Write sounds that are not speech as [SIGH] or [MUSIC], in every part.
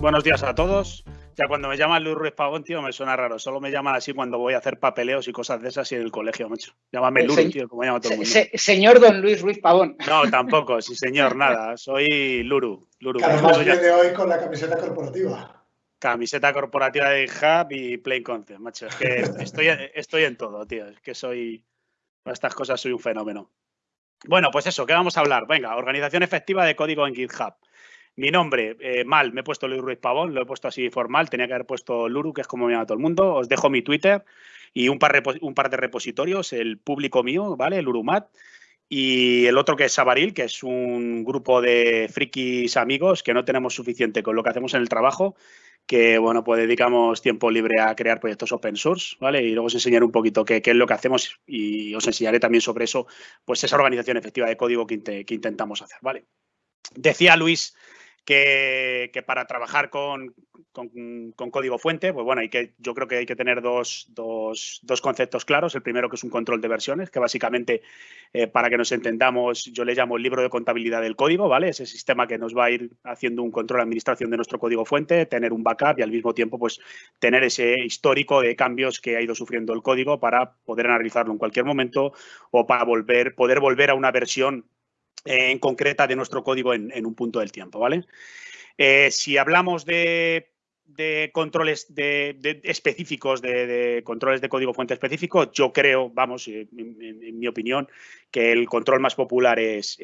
buenos días a todos. Ya cuando me llaman Luis Ruiz Pavón, tío, me suena raro. Solo me llaman así cuando voy a hacer papeleos y cosas de esas y en el colegio, macho. Llámame Luis, tío, como llama todo el mundo. señor Don Luis Ruiz Pavón. No, [LAUGHS] tampoco, sí, señor, nada. Soy Luru. Luru. además viene hoy con la camiseta corporativa. Camiseta corporativa de Hub y Plain Concept, macho. Es que estoy, estoy en todo, tío. Es que soy. Para estas cosas soy un fenómeno. Bueno, pues eso, ¿qué vamos a hablar? Venga, organización efectiva de código en GitHub. Mi nombre, eh, mal, me he puesto Luis Ruiz Pavón, lo he puesto así formal, tenía que haber puesto Luru, que es como me llama todo el mundo. Os dejo mi Twitter y un par, un par de repositorios, el público mío, ¿vale? El Urumat. Y el otro que es Sabaril, que es un grupo de frikis amigos que no tenemos suficiente con lo que hacemos en el trabajo, que bueno, pues dedicamos tiempo libre a crear proyectos open source, ¿vale? Y luego os enseñaré un poquito qué, es lo que hacemos y os enseñaré también sobre eso, pues esa organización efectiva de código que, que intentamos hacer, ¿vale? Decía Luis que, para trabajar con, código fuente, pues bueno, hay que, yo creo que hay que tener dos, conceptos claros. El primero que es un control de versiones, que básicamente, eh, para que nos entendamos, yo le llamo el libro de contabilidad del código, ¿vale? Ese sistema que nos va a ir haciendo un control de administración de nuestro código fuente, tener un backup y al mismo tiempo, pues, tener ese histórico de cambios que ha ido sufriendo el código para poder analizarlo en cualquier momento o para volver, poder volver a una versión en concreta de nuestro código en, un punto del tiempo, ¿vale? Eh, si hablamos de de controles de, específicos, de, controles de código fuente específico, yo creo, vamos, eh, en, mi opinión, que el control más popular es,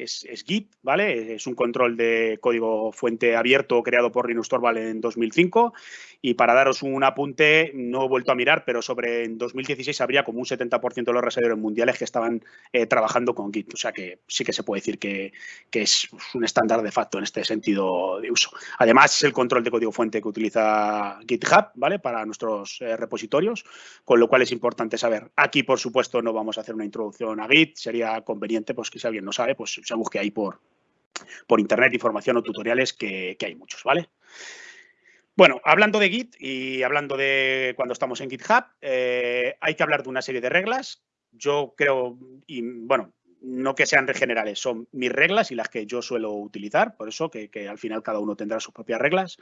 Git, ¿vale? Es un control de código fuente abierto creado por Linus Torvald en 2005 y para daros un apunte, no he vuelto a mirar, pero sobre en 2016 habría como un 70% de los reservadores mundiales que estaban eh, trabajando con Git, o sea que sí que se puede decir que, es un estándar de facto en este sentido de uso. Además, es el control de código fuente que utiliza GitHub, ¿vale? Para nuestros eh, repositorios, con lo cual es importante saber. Aquí, por supuesto, no vamos a hacer una introducción a Git, sería conveniente, pues que si alguien no sabe, pues se busque ahí por, por internet información o tutoriales que, hay muchos, ¿vale? Bueno, hablando de Git y hablando de cuando estamos en GitHub, eh, hay que hablar de una serie de reglas. Yo creo, y bueno, no que sean generales, son mis reglas y las que yo suelo utilizar, por eso que, al final cada uno tendrá sus propias reglas,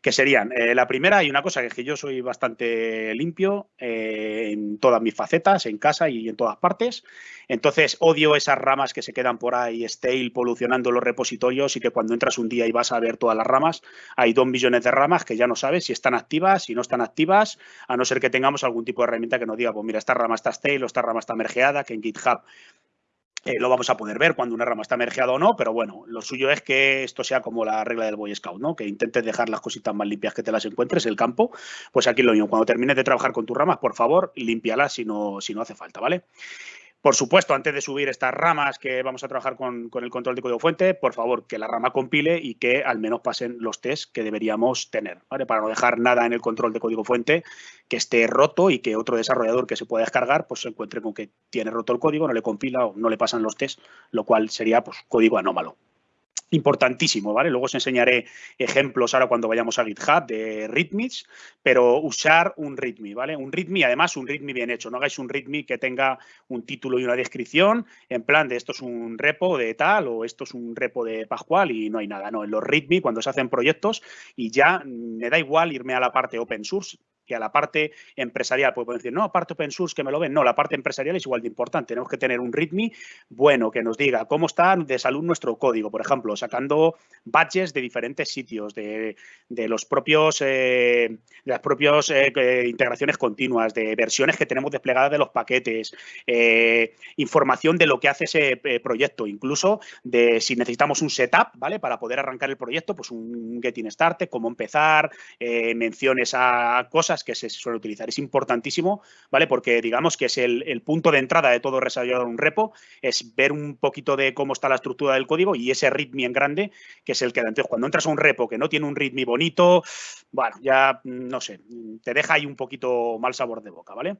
que serían, eh, la primera, hay una cosa que es que yo soy bastante limpio eh, en todas mis facetas, en casa y en todas partes, entonces odio esas ramas que se quedan por ahí stale polucionando los repositorios y que cuando entras un día y vas a ver todas las ramas, hay dos millones de ramas que ya no sabes si están activas, si no están activas, a no ser que tengamos algún tipo de herramienta que nos diga, pues mira, esta rama está stale o esta rama está mergeada, que en GitHub eh, lo vamos a poder ver cuando una rama está mergeada o no, pero bueno, lo suyo es que esto sea como la regla del Boy Scout, ¿no? Que intentes dejar las cositas más limpias que te las encuentres, el campo. Pues aquí lo mismo, cuando termines de trabajar con tus ramas, por favor, límpialas si no, si no hace falta, ¿vale? Por supuesto, antes de subir estas ramas que vamos a trabajar con, el control de código fuente, por favor, que la rama compile y que al menos pasen los tests que deberíamos tener, ¿vale? Para no dejar nada en el control de código fuente que esté roto y que otro desarrollador que se pueda descargar, pues se encuentre con que tiene roto el código, no le compila o no le pasan los tests, lo cual sería pues código anómalo importantísimo, ¿vale? Luego os enseñaré ejemplos ahora cuando vayamos a GitHub de readmes, pero usar un readme, ¿vale? Un readme, además un readme bien hecho, no hagáis un readme que tenga un título y una descripción en plan de esto es un repo de tal o esto es un repo de Pascual y no hay nada, no, en los readme cuando se hacen proyectos y ya me da igual irme a la parte open source, que a la parte empresarial, pues pueden decir, no, parte open source que me lo ven. No, la parte empresarial es igual de importante. Tenemos que tener un README bueno que nos diga cómo está de salud nuestro código, por ejemplo, sacando badges de diferentes sitios, de, los propios, eh, de las propias eh, integraciones continuas, de versiones que tenemos desplegadas de los paquetes, eh, información de lo que hace ese proyecto, incluso de si necesitamos un setup, ¿vale? Para poder arrancar el proyecto, pues un getting started, cómo empezar, menciones a cosas que se suele utilizar. Es importantísimo, ¿vale? Porque digamos que es el, punto de entrada de todo desarrollador un repo, es ver un poquito de cómo está la estructura del código y ese readme en grande, que es el que. Entonces, cuando entras a un repo que no tiene un readme bonito, bueno, ya, no sé, te deja ahí un poquito mal sabor de boca, ¿vale?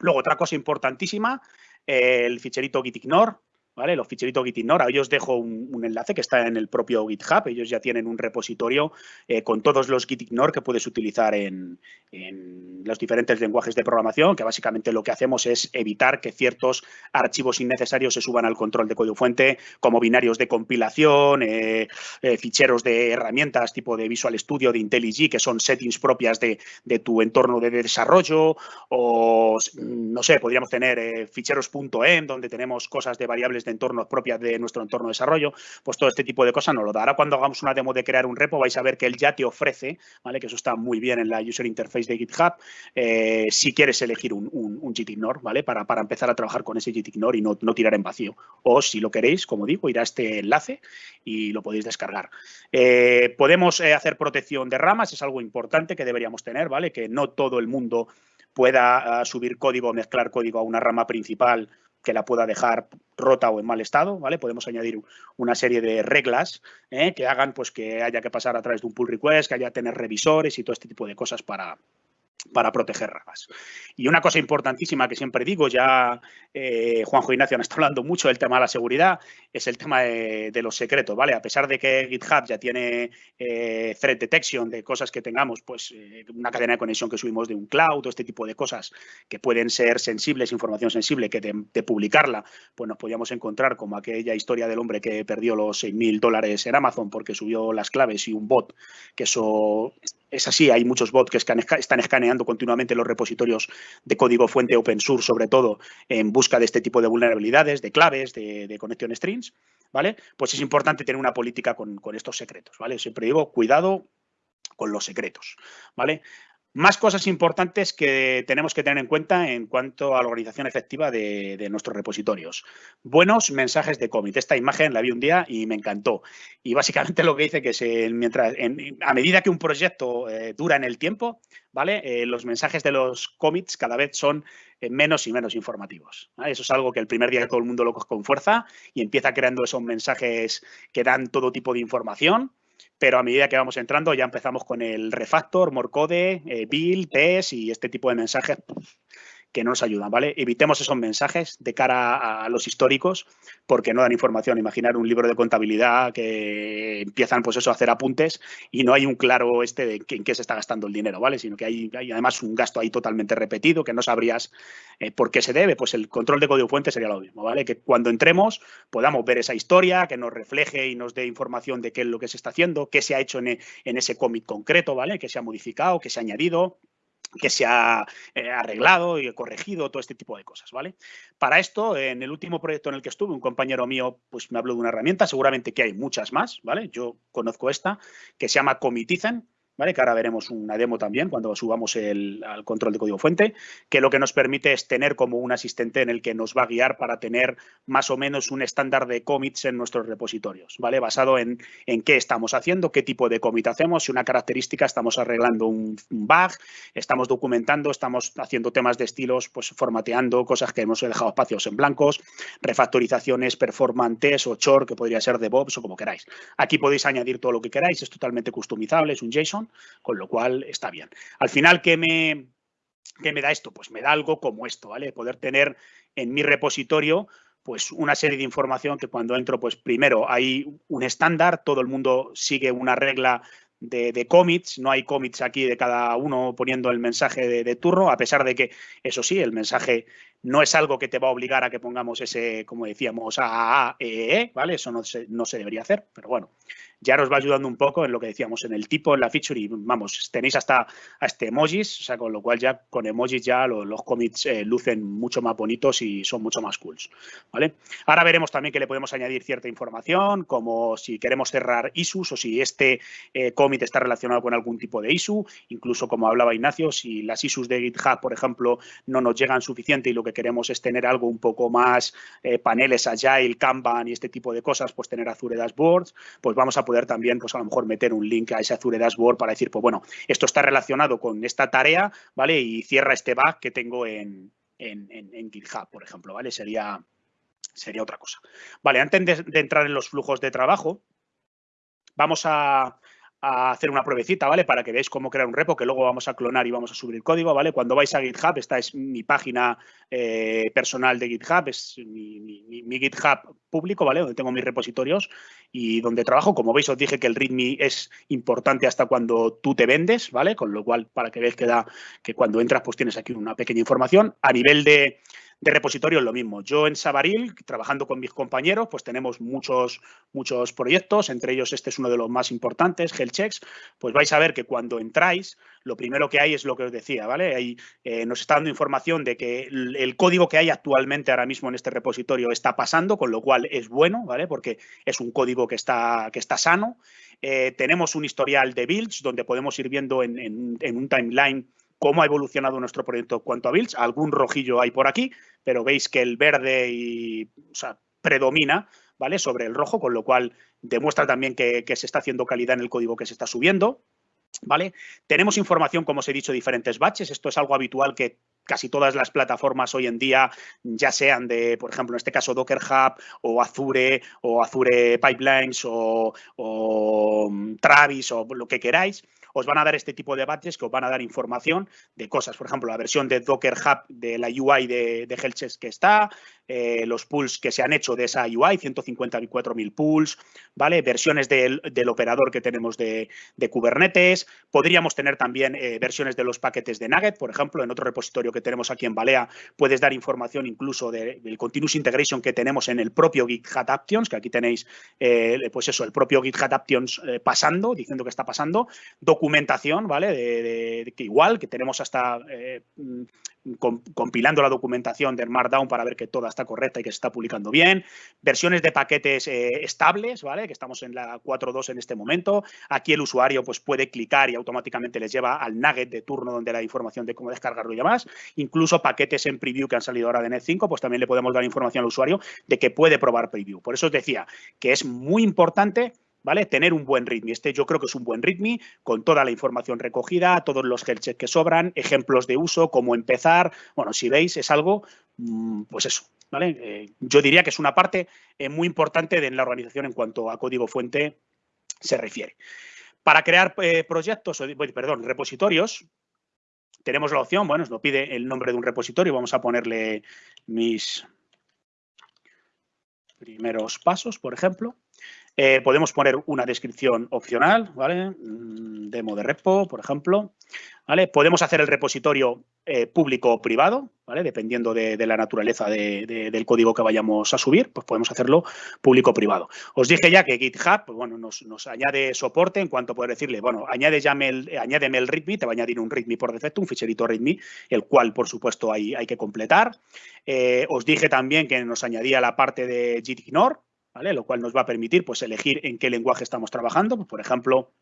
Luego, otra cosa importantísima, el ficherito gitignore, ¿vale? Los ficheritos Gitignore. Ahí os dejo un, enlace que está en el propio GitHub. Ellos ya tienen un repositorio eh, con todos los Gitignore que puedes utilizar en, los diferentes lenguajes de programación, que básicamente lo que hacemos es evitar que ciertos archivos innecesarios se suban al control de código fuente, como binarios de compilación, eh, eh, ficheros de herramientas tipo de Visual Studio, de IntelliJ, que son settings propias de, de tu entorno de desarrollo, o no sé, podríamos tener ficheros.em, donde tenemos cosas de variables de entornos propias de nuestro entorno de desarrollo, pues todo este tipo de cosas nos lo da. Ahora cuando hagamos una demo de crear un repo vais a ver que él ya te ofrece, ¿vale? Que eso está muy bien en la user interface de GitHub, eh, si quieres elegir un, un, Gitignore, ¿vale? Para, para, empezar a trabajar con ese Gitignore y no, no, tirar en vacío. O si lo queréis, como digo, ir a este enlace y lo podéis descargar. Eh, podemos eh, hacer protección de ramas, es algo importante que deberíamos tener, ¿vale? Que no todo el mundo pueda ah, subir código o mezclar código a una rama principal que la pueda dejar rota o en mal estado, ¿vale? Podemos añadir una serie de reglas ¿eh? que hagan pues, que haya que pasar a través de un pull request, que haya que tener revisores y todo este tipo de cosas para, para proteger ramas. Y una cosa importantísima que siempre digo, ya eh, Juanjo Ignacio nos está hablando mucho del tema de la seguridad, es el tema de, los secretos, ¿vale? A pesar de que GitHub ya tiene eh, threat detection de cosas que tengamos, pues eh, una cadena de conexión que subimos de un cloud este tipo de cosas que pueden ser sensibles, información sensible, que de, publicarla, pues nos podíamos encontrar como aquella historia del hombre que perdió los 6.000 dólares en Amazon porque subió las claves y un bot, que eso es así, hay muchos bots que están escaneando continuamente los repositorios de código fuente open source, sobre todo en busca de este tipo de vulnerabilidades, de claves, de, connection strings, ¿vale? Pues es importante tener una política con, con estos secretos, ¿vale? Siempre digo, cuidado con los secretos, ¿vale? Más cosas importantes que tenemos que tener en cuenta en cuanto a la organización efectiva de, nuestros repositorios. Buenos mensajes de commit. Esta imagen la vi un día y me encantó. Y básicamente [LAUGHS] lo que dice que mientras, a medida que un proyecto eh, dura en el tiempo, ¿vale? Eh, los mensajes de los commits cada vez son eh, menos y menos informativos. Eso es algo que el primer día todo el mundo lo coge con fuerza y empieza creando esos mensajes que dan todo tipo de información pero a medida que vamos entrando ya empezamos con el refactor, morcode, eh, build, test y este tipo de mensajes que no nos ayudan, ¿vale? Evitemos esos mensajes de cara a los históricos porque no dan información. Imaginar un libro de contabilidad que empiezan, pues eso, a hacer apuntes y no hay un claro este de en qué se está gastando el dinero, ¿vale? Sino que hay, además un gasto ahí totalmente repetido que no sabrías eh, por qué se debe. Pues el control de código fuente sería lo mismo, ¿vale? Que cuando entremos podamos ver esa historia, que nos refleje y nos dé información de qué es lo que se está haciendo, qué se ha hecho en, en ese commit concreto, ¿vale? Que se ha modificado, que se ha añadido que se ha eh, arreglado y corregido, todo este tipo de cosas, ¿vale? Para esto, en el último proyecto en el que estuve, un compañero mío pues me habló de una herramienta, seguramente que hay muchas más, ¿vale? Yo conozco esta, que se llama Comitizen, ¿vale? Que ahora veremos una demo también cuando subamos el, al control de código fuente, que lo que nos permite es tener como un asistente en el que nos va a guiar para tener más o menos un estándar de commits en nuestros repositorios, ¿vale? Basado en, en qué estamos haciendo, qué tipo de commit hacemos, si una característica estamos arreglando un, bug, estamos documentando, estamos haciendo temas de estilos, pues formateando cosas que hemos dejado espacios en blancos, refactorizaciones, performantes o chore, que podría ser DevOps o como queráis. Aquí podéis añadir todo lo que queráis, es totalmente customizable, es un JSON con lo cual está bien. Al final, ¿qué me, qué me da esto? Pues me da algo como esto, ¿vale? Poder tener en mi repositorio pues una serie de información que cuando entro, pues primero hay un estándar, todo el mundo sigue una regla de, de, commits, no hay commits aquí de cada uno poniendo el mensaje de, de, turno, a pesar de que, eso sí, el mensaje no es algo que te va a obligar a que pongamos ese, como decíamos, a, e, e, e, ¿vale? Eso no se, no se debería hacer, pero bueno, ya nos va ayudando un poco en lo que decíamos, en el tipo, en la feature y vamos, tenéis hasta, este emojis, o sea, con lo cual ya con emojis ya los, commits eh, lucen mucho más bonitos y son mucho más cools, ¿vale? Ahora veremos también que le podemos añadir cierta información, como si queremos cerrar issues o si este eh, commit está relacionado con algún tipo de issue, incluso como hablaba Ignacio, si las issues de GitHub, por ejemplo, no nos llegan suficiente y lo que queremos es tener algo un poco más eh, paneles Agile, Kanban y este tipo de cosas, pues tener Azure Dashboards, pues vamos a poder también, pues a lo mejor meter un link a ese Azure Dashboard para decir, pues bueno, esto está relacionado con esta tarea, ¿vale? Y cierra este bug que tengo en, en, GitHub, por ejemplo, ¿vale? Sería, sería otra cosa. Vale, antes de, entrar en los flujos de trabajo, vamos a, a hacer una pruebecita, ¿vale? Para que veáis cómo crear un repo, que luego vamos a clonar y vamos a subir código, ¿vale? Cuando vais a GitHub, esta es mi página eh, personal de GitHub, es mi, GitHub público, ¿vale? Donde tengo mis repositorios y donde trabajo. Como veis, os dije que el README es importante hasta cuando tú te vendes, ¿vale? Con lo cual, para que veáis que da que cuando entras, pues tienes aquí una pequeña información. A nivel de de repositorio es lo mismo. Yo en Sabaril, trabajando con mis compañeros, pues tenemos muchos, muchos proyectos, entre ellos este es uno de los más importantes, Hellchecks, pues vais a ver que cuando entráis, lo primero que hay es lo que os decía, ¿vale? Ahí eh, nos está dando información de que el, código que hay actualmente ahora mismo en este repositorio está pasando, con lo cual es bueno, ¿vale? Porque es un código que está, que está sano. Eh, tenemos un historial de builds donde podemos ir viendo en, en un timeline cómo ha evolucionado nuestro proyecto cuanto a builds. Algún rojillo hay por aquí, pero veis que el verde y, predomina ¿vale? sobre el rojo, con lo cual demuestra también que, se está haciendo calidad en el código que se está subiendo. ¿Vale? Tenemos información, como os he dicho, diferentes batches. Esto es algo habitual que casi todas las plataformas hoy en día, ya sean de, por ejemplo, en este caso Docker Hub o Azure o Azure Pipelines o, o mm, Travis o lo que queráis, os van a dar este tipo de badges que os van a dar información de cosas. Por ejemplo, la versión de Docker Hub de la UI de, de que está, eh, los pools que se han hecho de esa UI, 154.000 pools, ¿vale? Versiones del, operador que tenemos de, Kubernetes. Podríamos tener también eh, versiones de los paquetes de Nugget, por ejemplo, en otro repositorio que tenemos aquí en Balea, puedes dar información incluso del continuous integration que tenemos en el propio GitHub Actions, que aquí tenéis, eh, pues eso, el propio GitHub Actions pasando, diciendo que está pasando documentación, ¿vale? Que igual, que tenemos hasta eh, mm, compilando la documentación del Markdown para ver que toda está correcta y que se está publicando bien. Versiones de paquetes eh, estables, ¿vale? Que estamos en la 4.2 en este momento. Aquí el usuario pues, puede clicar y automáticamente les lleva al nugget de turno donde la información de cómo descargarlo y demás. Incluso paquetes en preview que han salido ahora de Net5, pues también le podemos dar información al usuario de que puede probar preview. Por eso os decía que es muy importante ¿vale? Tener un buen README. Este yo creo que es un buen README con toda la información recogida, todos los health que sobran, ejemplos de uso, cómo empezar. Bueno, si veis, es algo, mm, pues eso, ¿vale? Eh, yo diría que es una parte eh, muy importante de la organización en cuanto a código fuente se refiere. Para crear eh, proyectos, perdón, repositorios, tenemos la opción, bueno, nos pide el nombre de un repositorio, vamos a ponerle mis primeros pasos, por ejemplo. Eh, podemos poner una descripción opcional, ¿vale? Mm, demo de repo, por ejemplo. ¿vale? Podemos hacer el repositorio eh, público o privado, ¿vale? Dependiendo de, la naturaleza del código que vayamos a subir, pues podemos hacerlo público o privado. Os dije ya que GitHub, pues bueno, nos, añade soporte en cuanto a poder decirle, bueno, añade el, añádeme el README, te va a añadir un README por defecto, un ficherito README, el cual, por supuesto, hay, hay que completar. Eh, os dije también que nos añadía la parte de gitignore, lo cual nos va a permitir pues, elegir en qué lenguaje estamos trabajando. Por ejemplo,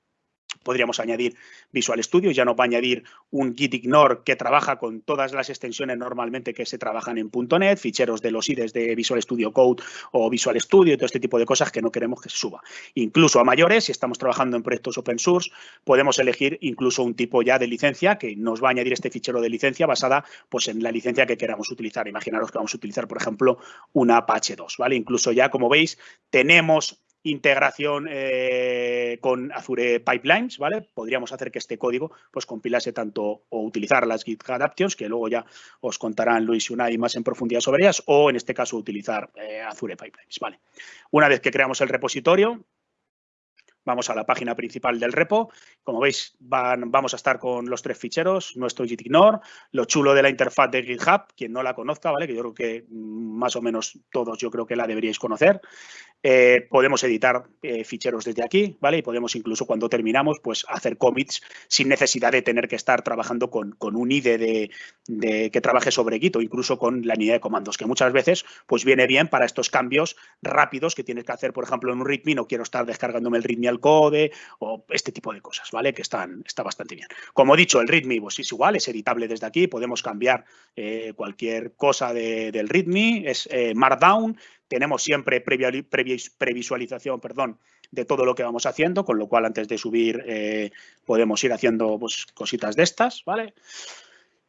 podríamos añadir Visual Studio, ya nos va a añadir un gitignore que trabaja con todas las extensiones normalmente que se trabajan en .NET, ficheros de los IDEs de Visual Studio Code o Visual Studio y todo este tipo de cosas que no queremos que se suba. Incluso a mayores, si estamos trabajando en proyectos open source, podemos elegir incluso un tipo ya de licencia que nos va a añadir este fichero de licencia basada pues, en la licencia que queramos utilizar. Imaginaros que vamos a utilizar, por ejemplo, una Apache 2, ¿vale? Incluso ya, como veis, tenemos integración eh, con Azure Pipelines, ¿vale? Podríamos hacer que este código pues compilase tanto o utilizar las GitHub Actions, que luego ya os contarán Luis y Unai más en profundidad sobre ellas, o en este caso utilizar eh, Azure Pipelines, ¿vale? Una vez que creamos el repositorio, Vamos a la página principal del repo. Como veis, vamos a estar con los tres ficheros, nuestro gitignore, lo chulo de la interfaz de GitHub, quien no la conozca, ¿vale? Que yo creo que mm, más o menos todos yo creo que la deberíais conocer. Eh, podemos editar eh, ficheros desde aquí, ¿vale? Y podemos incluso cuando terminamos, pues hacer commits sin necesidad de tener que estar trabajando con, un IDE de, que trabaje sobre Git o incluso con la unidad de comandos, que muchas veces pues viene bien para estos cambios rápidos que tienes que hacer, por ejemplo, en un README, no quiero estar descargándome el README al code o este tipo de cosas, ¿vale? Que están, está bastante bien. Como he dicho, el README pues, es igual, es editable desde aquí, podemos cambiar eh, cualquier cosa del README, es Markdown, tenemos siempre previa, previsualización perdón, de todo lo que vamos haciendo, con lo cual antes de subir eh, podemos ir haciendo pues, cositas de estas, ¿vale?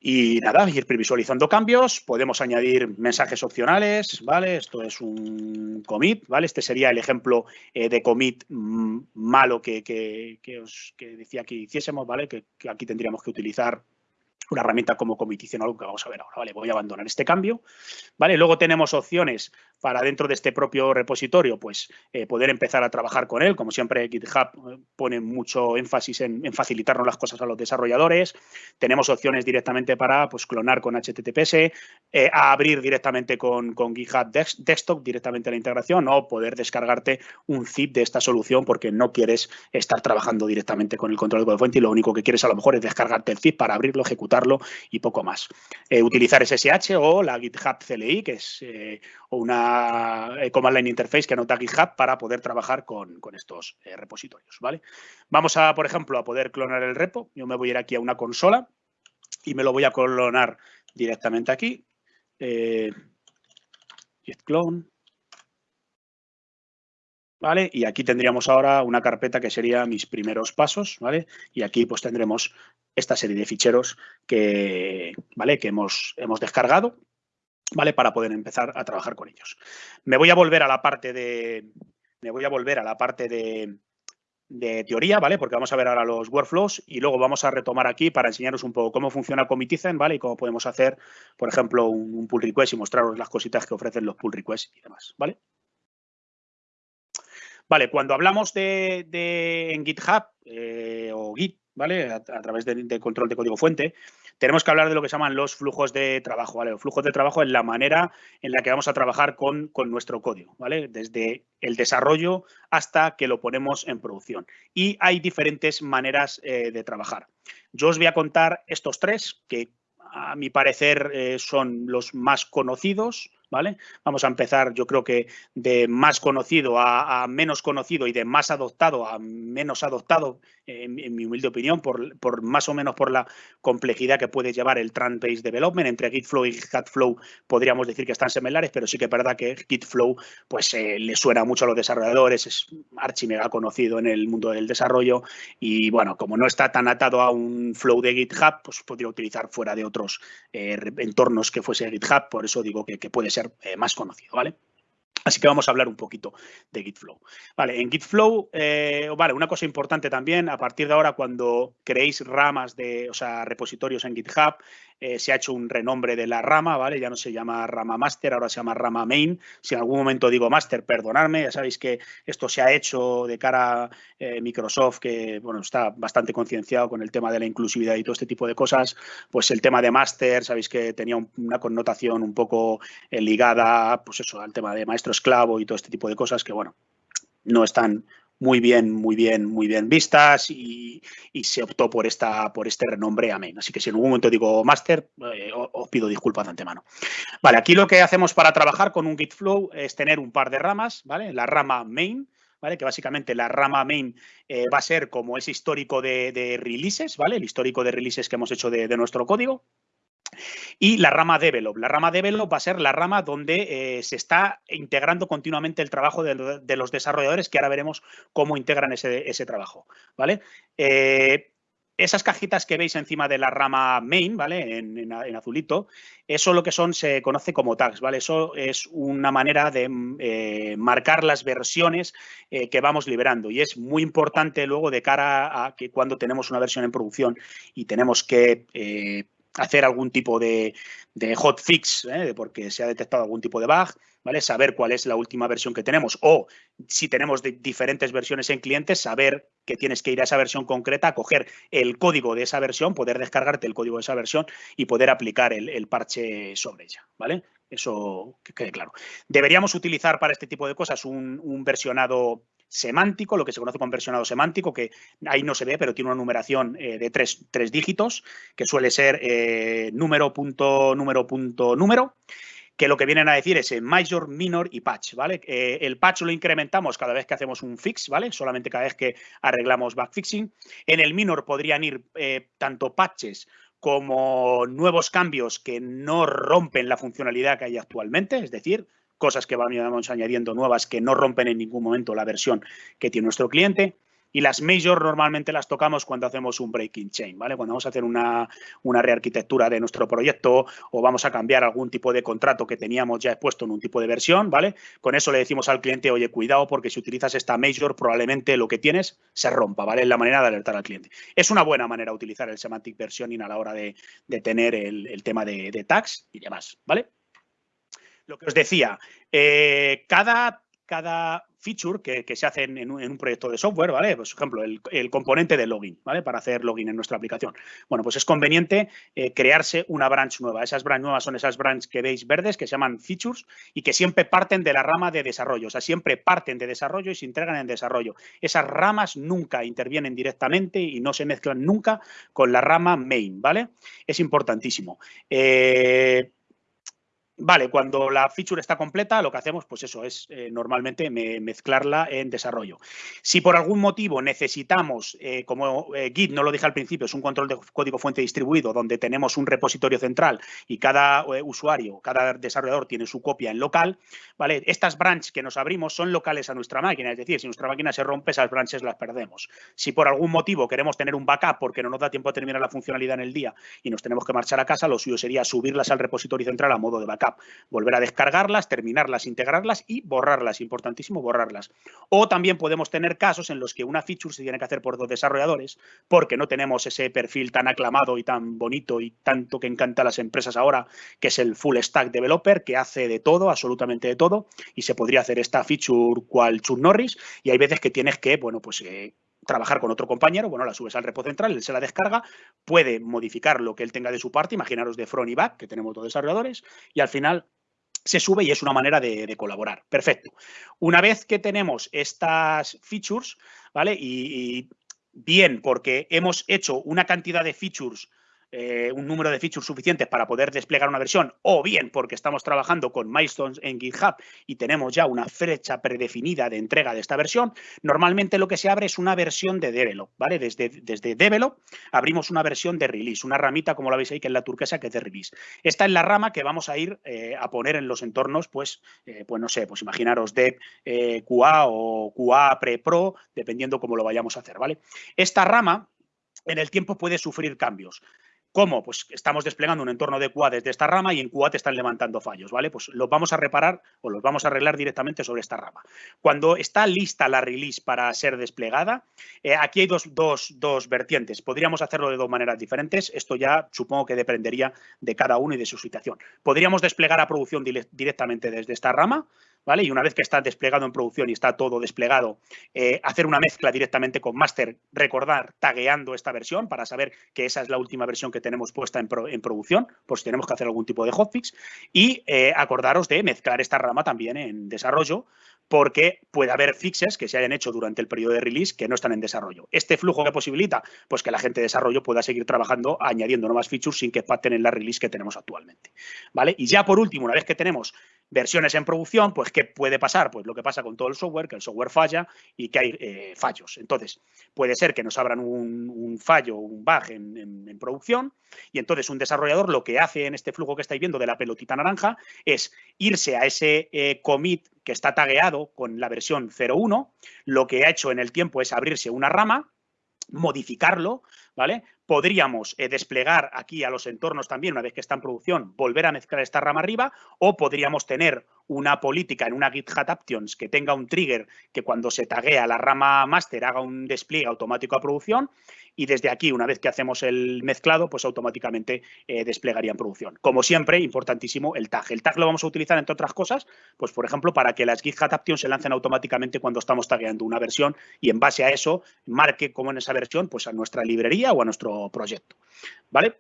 Y nada, ir previsualizando cambios, podemos añadir mensajes opcionales, ¿vale? Esto es un commit, ¿vale? Este sería el ejemplo eh, de commit mm, malo que, que, os decía que hiciésemos, ¿vale? Que, que, aquí tendríamos que utilizar una herramienta como comitición, algo que vamos a ver ahora, ¿vale? Voy a abandonar este cambio, ¿vale? Luego tenemos opciones para dentro de este propio repositorio, pues eh, poder empezar a trabajar con él. Como siempre, GitHub eh, pone mucho énfasis en, facilitarnos las cosas a los desarrolladores. Tenemos opciones directamente para pues, clonar con HTTPS, eh, a abrir directamente con, con GitHub Desktop, directamente la integración, o poder descargarte un zip de esta solución porque no quieres estar trabajando directamente con el control de fuente y lo único que quieres a lo mejor es descargarte el zip para abrirlo, ejecutarlo y poco más. utilizar SSH o la GitHub CLI, que es una eh, command line interface que anota GitHub para poder trabajar con, estos eh, repositorios, ¿vale? Vamos a, por ejemplo, a poder clonar el repo. Yo me voy a ir aquí a una consola y me lo voy a clonar directamente aquí. Eh, git clone. ¿Vale? Y aquí tendríamos ahora una carpeta que sería mis primeros pasos, ¿vale? Y aquí pues tendremos esta serie de ficheros que, ¿vale? que hemos, hemos descargado ¿vale? Para poder empezar a trabajar con ellos. Me voy a volver a la parte de, me voy a volver a la parte de, teoría, ¿vale? Porque vamos a ver ahora los workflows y luego vamos a retomar aquí para enseñaros un poco cómo funciona Comitizen, ¿vale? Y cómo podemos hacer, por ejemplo, un, pull request y mostraros las cositas que ofrecen los pull requests y demás, ¿vale? Vale, cuando hablamos de, en GitHub eh, o Git, ¿vale? A, través del control de código fuente, tenemos que hablar de lo que se llaman los flujos de trabajo, ¿vale? Los flujos de trabajo es la manera en la que vamos a trabajar con, nuestro código, ¿vale? Desde el desarrollo hasta que lo ponemos en producción. Y hay diferentes maneras eh, de trabajar. Yo os voy a contar estos tres que a mi parecer eh, son los más conocidos, ¿vale? Vamos a empezar, yo creo que de más conocido a, menos conocido y de más adoptado a menos adoptado, en, mi humilde opinión, por, más o menos por la complejidad que puede llevar el Trend-Based Development. Entre Gitflow y GitFlow podríamos decir que están similares, pero sí que es verdad que Gitflow pues, eh, le suena mucho a los desarrolladores, es archi mega conocido en el mundo del desarrollo y, bueno, como no está tan atado a un flow de GitHub, pues podría utilizar fuera de otros eh, entornos que fuese GitHub, por eso digo que puede ser eh, más conocido, ¿vale? Así que vamos a hablar un poquito de Gitflow. Vale, en Gitflow, eh, vale, una cosa importante también, a partir de ahora cuando creéis ramas de, o sea, repositorios en GitHub, eh, se ha hecho un renombre de la rama, ¿vale? Ya no se llama rama master, ahora se llama rama main. Si en algún momento digo master, perdonadme, ya sabéis que esto se ha hecho de cara a eh, Microsoft, que, bueno, está bastante concienciado con el tema de la inclusividad y todo este tipo de cosas. Pues el tema de master, sabéis que tenía una connotación un poco ligada, pues eso, al tema de maestro esclavo y todo este tipo de cosas que, bueno, no están muy bien, muy bien, muy bien vistas y, se optó por, esta, por este renombre amén. Así que si en algún momento digo máster, eh, os pido disculpas de antemano. Vale, aquí lo que hacemos para trabajar con un Git Flow es tener un par de ramas, ¿vale? La rama main, ¿vale? Que básicamente la rama main eh, va a ser como ese histórico de, releases, ¿vale? El histórico de releases que hemos hecho de nuestro código. Y la rama Develop. La rama Develop va a ser la rama donde eh, se está integrando continuamente el trabajo de, los desarrolladores, que ahora veremos cómo integran ese, trabajo. ¿vale? Eh, esas cajitas que veis encima de la rama main, ¿vale? En, azulito, eso lo que son se conoce como tags, ¿vale? Eso es una manera de eh, marcar las versiones que vamos liberando y es muy importante luego de cara a que cuando tenemos una versión en producción y tenemos que hacer algún tipo de, hotfix, ¿eh? porque se ha detectado algún tipo de bug, ¿vale? Saber cuál es la última versión que tenemos o si tenemos diferentes versiones en clientes, saber que tienes que ir a esa versión concreta, coger el código de esa versión, poder descargarte el código de esa versión y poder aplicar el, parche sobre ella, ¿vale? Eso que quede claro. Deberíamos utilizar para este tipo de cosas un versionado semántico, lo que se conoce como versionado semántico, que ahí no se ve, pero tiene una numeración eh, de tres, dígitos, que suele ser eh, número, punto, número, punto, número que lo que vienen a decir es major, minor y patch, ¿vale? Eh, el patch lo incrementamos cada vez que hacemos un fix, ¿vale? Solamente cada vez que arreglamos backfixing. En el minor podrían ir tanto patches como nuevos cambios que no rompen la funcionalidad que hay actualmente, es decir, cosas que vamos añadiendo nuevas que no rompen en ningún momento la versión que tiene nuestro cliente. Y las major normalmente las tocamos cuando hacemos un breaking chain, ¿vale? Cuando vamos a hacer una, una rearquitectura de nuestro proyecto o vamos a cambiar algún tipo de contrato que teníamos ya expuesto en un tipo de versión, ¿vale? Con eso le decimos al cliente, oye, cuidado porque si utilizas esta major probablemente lo que tienes se rompa, ¿vale? Es la manera de alertar al cliente. Es una buena manera de utilizar el semantic versioning a la hora de, tener el, tema de, de tags y demás, ¿vale? Lo que os decía, eh, cada, cada feature que, se hace en un, proyecto de software, ¿vale? Pues, por ejemplo, el, componente de login, ¿vale? Para hacer login en nuestra aplicación. Bueno, pues es conveniente eh, crearse una branch nueva. Esas branch nuevas son esas branch que veis verdes que se llaman features y que siempre parten de la rama de desarrollo. O sea, siempre parten de desarrollo y se entregan en desarrollo. Esas ramas nunca intervienen directamente y no se mezclan nunca con la rama main, ¿vale? Es importantísimo. Eh, Vale, cuando la feature está completa, lo que hacemos, pues eso, es eh, normalmente mezclarla en desarrollo. Si por algún motivo necesitamos, eh, como eh, Git, no lo dije al principio, es un control de código fuente distribuido, donde tenemos un repositorio central y cada usuario, cada desarrollador tiene su copia en local, ¿vale? Estas branches que nos abrimos son locales a nuestra máquina, es decir, si nuestra máquina se rompe, esas branches las perdemos. Si por algún motivo queremos tener un backup porque no nos da tiempo a terminar la funcionalidad en el día y nos tenemos que marchar a casa, lo suyo sería subirlas al repositorio central a modo de backup volver a descargarlas, terminarlas, integrarlas y borrarlas, importantísimo borrarlas. O también podemos tener casos en los que una feature se tiene que hacer por dos desarrolladores porque no tenemos ese perfil tan aclamado y tan bonito y tanto que encanta a las empresas ahora, que es el full stack developer, que hace de todo, absolutamente de todo, y se podría hacer esta feature cual Chuck Norris, y hay veces que tienes que, bueno, pues eh, trabajar con otro compañero, bueno, la subes al repo central, él se la descarga, puede modificar lo que él tenga de su parte, imaginaros de front y back, que tenemos dos desarrolladores, y al final se sube y es una manera de, colaborar. Perfecto. Una vez que tenemos estas features, ¿vale? y, bien, porque hemos hecho una cantidad de features eh, un número de features suficientes para poder desplegar una versión, o bien porque estamos trabajando con milestones en GitHub y tenemos ya una fecha predefinida de entrega de esta versión, normalmente lo que se abre es una versión de develop, ¿vale? Desde, desde abrimos una versión de release, una ramita como la veis ahí que es la turquesa que es de release. Esta es la rama que vamos a ir eh, a poner en los entornos, pues, eh, pues no sé, pues imaginaros de QA o QA pre-pro, dependiendo cómo lo vayamos a hacer, ¿vale? Esta rama en el tiempo puede sufrir cambios. ¿Cómo? Pues estamos desplegando un entorno de QA desde esta rama y en QA te están levantando fallos, ¿vale? Pues los vamos a reparar o los vamos a arreglar directamente sobre esta rama. Cuando está lista la release para ser desplegada, eh, aquí hay dos, dos, vertientes. Podríamos hacerlo de dos maneras diferentes. Esto ya supongo que dependería de cada uno y de su situación. Podríamos desplegar a producción directamente desde esta rama, Y una vez que está desplegado en producción y está todo desplegado, eh, hacer una mezcla directamente con master, recordar, tagueando esta versión para saber que esa es la última versión que tenemos puesta en, producción, por si tenemos que hacer algún tipo de hotfix, y eh, acordaros de mezclar esta rama también en desarrollo, porque puede haber fixes que se hayan hecho durante el periodo de release que no están en desarrollo. Este flujo que posibilita, pues que la gente de desarrollo pueda seguir trabajando añadiendo nuevas features sin que paten en la release que tenemos actualmente. ¿Vale? Y ya por último, una vez que tenemos versiones en producción, pues ¿qué puede pasar? Pues lo que pasa con todo el software, que el software falla y que hay eh, fallos. Entonces, puede ser que nos abran un, fallo, un bug en, producción y entonces un desarrollador lo que hace en este flujo que estáis viendo de la pelotita naranja es irse a ese eh, commit que está tagueado con la versión 0.1, lo que ha hecho en el tiempo es abrirse una rama, modificarlo, ¿vale? Podríamos eh, desplegar aquí a los entornos también, una vez que está en producción, volver a mezclar esta rama arriba, o podríamos tener una política en una GitHub Actions que tenga un trigger que cuando se taguea la rama master haga un despliegue automático a producción y desde aquí, una vez que hacemos el mezclado, pues automáticamente eh, desplegaría en producción. Como siempre, importantísimo el tag. El tag lo vamos a utilizar, entre otras cosas, pues por ejemplo, para que las GitHub Actions se lancen automáticamente cuando estamos tagueando una versión y en base a eso marque como en esa versión, pues a nuestra librería o a nuestro proyecto. ¿Vale?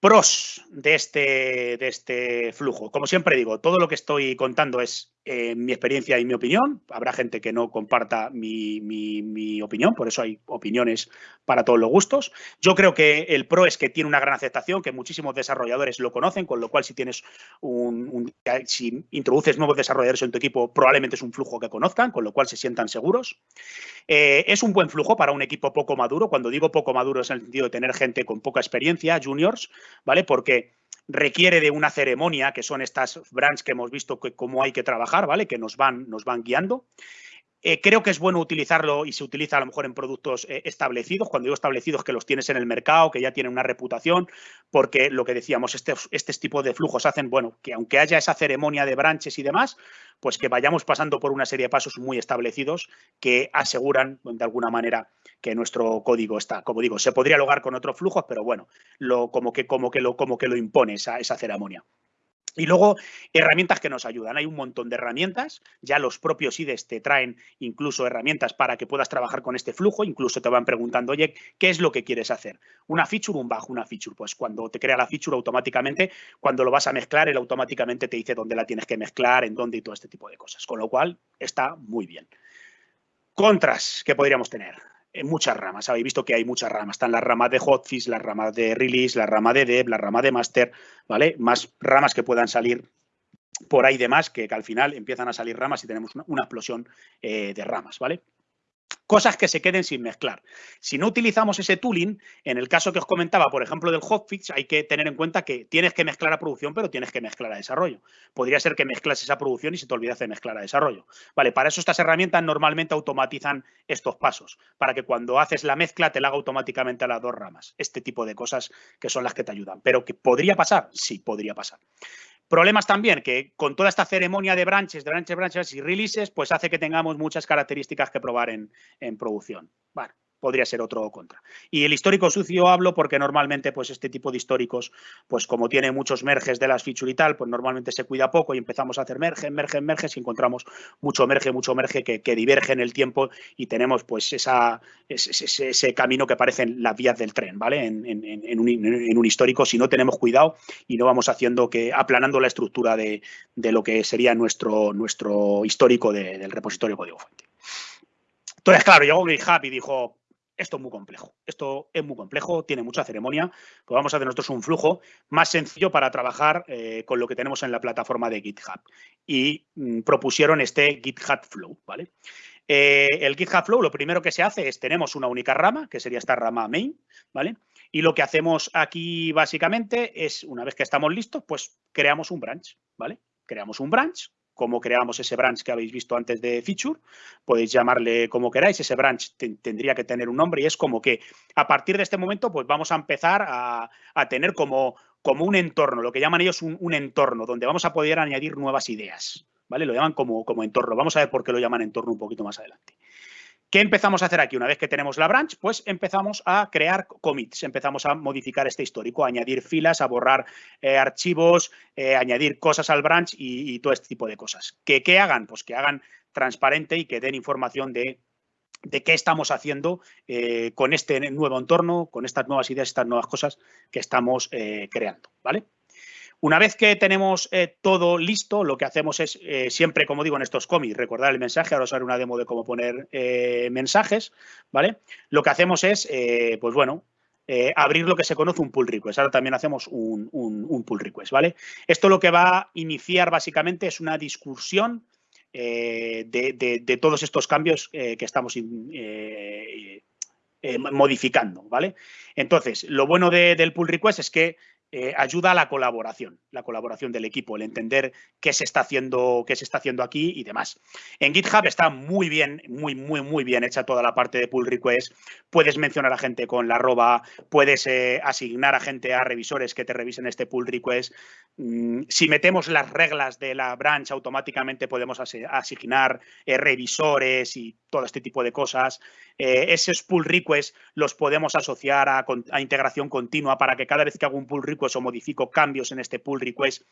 Pros de este, de este flujo. Como siempre digo, todo lo que estoy contando es eh, mi experiencia y mi opinión. Habrá gente que no comparta mi, opinión, por eso hay opiniones para todos los gustos. Yo creo que el pro es que tiene una gran aceptación, que muchísimos desarrolladores lo conocen, con lo cual si tienes un, si introduces nuevos desarrolladores en tu equipo, probablemente es un flujo que conozcan, con lo cual se sientan seguros. Eh, es un buen flujo para un equipo poco maduro. Cuando digo poco maduro es en el sentido de tener gente con poca experiencia, juniors, ¿vale? Porque requiere de una ceremonia, que son estas brands que hemos visto que cómo hay que trabajar, ¿vale? Que nos van, nos van guiando. Eh, creo que es bueno utilizarlo y se utiliza a lo mejor en productos eh, establecidos. Cuando digo establecidos, que los tienes en el mercado, que ya tienen una reputación, porque lo que decíamos, este, este tipo de flujos hacen, bueno, que aunque haya esa ceremonia de branches y demás, pues que vayamos pasando por una serie de pasos muy establecidos que aseguran de alguna manera que nuestro código está. Como digo, se podría lograr con otros flujos, pero bueno, lo, como, que, como, que lo, como que lo impone esa, esa ceremonia. Y luego, herramientas que nos ayudan. Hay un montón de herramientas. Ya los propios IDES te traen incluso herramientas para que puedas trabajar con este flujo. Incluso te van preguntando, oye, ¿qué es lo que quieres hacer? ¿Una feature un bug? Una feature. Pues cuando te crea la feature automáticamente, cuando lo vas a mezclar, él automáticamente te dice dónde la tienes que mezclar, en dónde y todo este tipo de cosas. Con lo cual, está muy bien. Contras que podríamos tener en muchas ramas. Habéis visto que hay muchas ramas. Están las ramas de hotfix, las ramas de release, la rama de dev, la rama de master, ¿vale? Más ramas que puedan salir por ahí de más, que, al final empiezan a salir ramas y tenemos una, explosión eh, de ramas, ¿vale? Cosas que se queden sin mezclar. Si no utilizamos ese tooling, en el caso que os comentaba, por ejemplo, del hotfix, hay que tener en cuenta que tienes que mezclar a producción, pero tienes que mezclar a desarrollo. Podría ser que mezclas esa producción y se te olvidas de mezclar a desarrollo. Vale, para eso estas herramientas normalmente automatizan estos pasos, para que cuando haces la mezcla te la haga automáticamente a las dos ramas. Este tipo de cosas que son las que te ayudan. Pero que podría pasar, sí, podría pasar. Problemas también que con toda esta ceremonia de branches, de branches, branches y releases, pues hace que tengamos muchas características que probar en, en producción. Bueno, podría ser otro contra. Y el histórico sucio hablo porque normalmente pues este tipo de históricos, pues como tiene muchos merges de las feature y tal, pues normalmente se cuida poco y empezamos a hacer merge, merge, merge y encontramos mucho merge, mucho merge que, diverge en el tiempo y tenemos pues esa, ese, camino que parecen las vías del tren, ¿vale? En, un, histórico si no tenemos cuidado y no vamos haciendo que, aplanando la estructura de, lo que sería nuestro, nuestro histórico del repositorio código fuente. Entonces, claro, llegó GitHub y dijo, esto es muy complejo. Esto es muy complejo, tiene mucha ceremonia. Pues vamos a hacer nosotros un flujo más sencillo para trabajar eh, con lo que tenemos en la plataforma de GitHub. Y mm, propusieron este GitHub Flow. Eh, el GitHub Flow, lo primero que se hace es, tenemos una única rama, que sería esta rama main, ¿vale? Y lo que hacemos aquí básicamente es, una vez que estamos listos, pues creamos un branch, ¿vale? Creamos un branch cómo creamos ese branch que habéis visto antes de feature. Podéis llamarle como queráis. Ese branch tendría que tener un nombre y es como que a partir de este momento pues vamos a empezar a, tener como, como un entorno, lo que llaman ellos un, entorno, donde vamos a poder añadir nuevas ideas. ¿Vale? Lo llaman como, como entorno. Vamos a ver por qué lo llaman entorno un poquito más adelante. ¿Qué empezamos a hacer aquí? Una vez que tenemos la branch, pues empezamos a crear commits, empezamos a modificar este histórico, a añadir filas, a borrar eh, archivos, eh, añadir cosas al branch y, todo este tipo de cosas. ¿Qué, ¿Qué hagan? Pues que hagan transparente y que den información de de qué estamos haciendo eh, con este nuevo entorno, con estas nuevas ideas, estas nuevas cosas que estamos creando, ¿vale? Una vez que tenemos eh, todo listo, lo que hacemos es, eh, siempre, como digo en estos cómics, recordar el mensaje. Ahora os haré una demo de cómo poner eh, mensajes, ¿vale? Lo que hacemos es, pues bueno, abrir lo que se conoce un pull request. Ahora también hacemos un, pull request, ¿vale? Esto lo que va a iniciar básicamente es una discusión de, todos estos cambios que estamos modificando, ¿vale? Entonces, lo bueno del pull request es que eh, ayuda a la colaboración, la colaboración del equipo, el entender qué se está haciendo, qué se está haciendo aquí y demás. En GitHub está muy bien, muy, muy, muy bien hecha toda la parte de pull request. Puedes mencionar a gente con la arroba, puedes eh, asignar a gente a revisores que te revisen este pull request. Mm, si metemos las reglas de la branch, automáticamente podemos asignar eh, revisores y todo este tipo de cosas. esos pull requests los podemos asociar a, a integración continua para que cada vez que hago un pull request o modifico cambios en este pull request,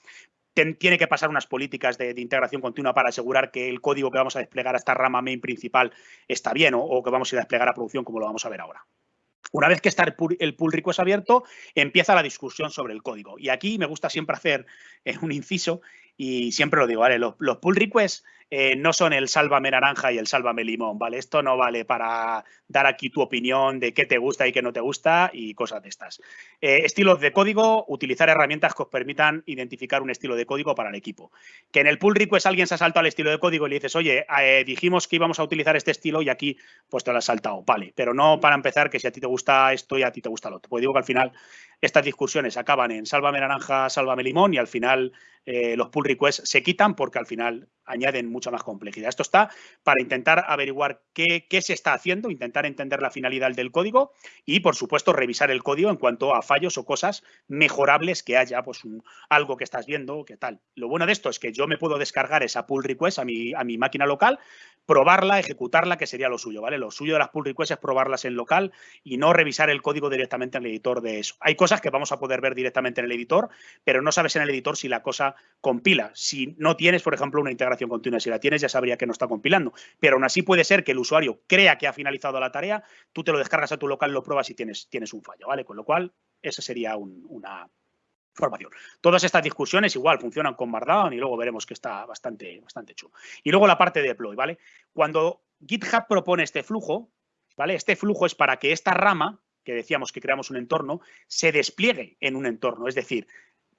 tiene que pasar unas políticas de, integración continua para asegurar que el código que vamos a desplegar a esta rama main principal está bien o, que vamos a desplegar a producción como lo vamos a ver ahora. Una vez que está el pull, request abierto, empieza la discusión sobre el código. Y aquí me gusta siempre hacer eh, un inciso y siempre lo digo, ¿vale? Los, los pull requests eh, no son el sálvame naranja y el sálvame limón, ¿vale? Esto no vale para dar aquí tu opinión de qué te gusta y qué no te gusta y cosas de estas. Eh, estilos de código, utilizar herramientas que os permitan identificar un estilo de código para el equipo. Que en el pull request alguien se ha saltado al estilo de código y le dices, oye, eh, dijimos que íbamos a utilizar este estilo y aquí pues te lo has saltado, vale. Pero no para empezar que si a ti te gusta esto y a ti te gusta lo otro. Pues digo que al final estas discusiones acaban en sálvame naranja, sálvame limón y al final eh, los pull requests se quitan porque al final añaden mucha más complejidad. Esto está para intentar averiguar qué, se está haciendo, intentar entender la finalidad del código y, por supuesto, revisar el código en cuanto a fallos o cosas mejorables que haya, pues algo que estás viendo, qué tal. Lo bueno de esto es que yo me puedo descargar esa pull request a mi, a mi máquina local, probarla, ejecutarla, que sería lo suyo, ¿vale? Lo suyo de las pull requests es probarlas en local y no revisar el código directamente en el editor de eso. Hay cosas que vamos a poder ver directamente en el editor, pero no sabes en el editor si la cosa compila. Si no tienes, por ejemplo, una integración continua, si la tienes ya sabría que no está compilando, pero aún así puede ser que el usuario crea que ha finalizado la tarea, tú te lo descargas a tu local, lo pruebas y tienes, tienes un fallo, ¿vale? Con lo cual, esa sería una información. Todas estas discusiones igual funcionan con Markdown y luego veremos que está bastante, bastante chulo. Y luego la parte de deploy, ¿vale? Cuando GitHub propone este flujo, ¿vale? Este flujo es para que esta rama que decíamos que creamos un entorno, se despliegue en un entorno. Es decir,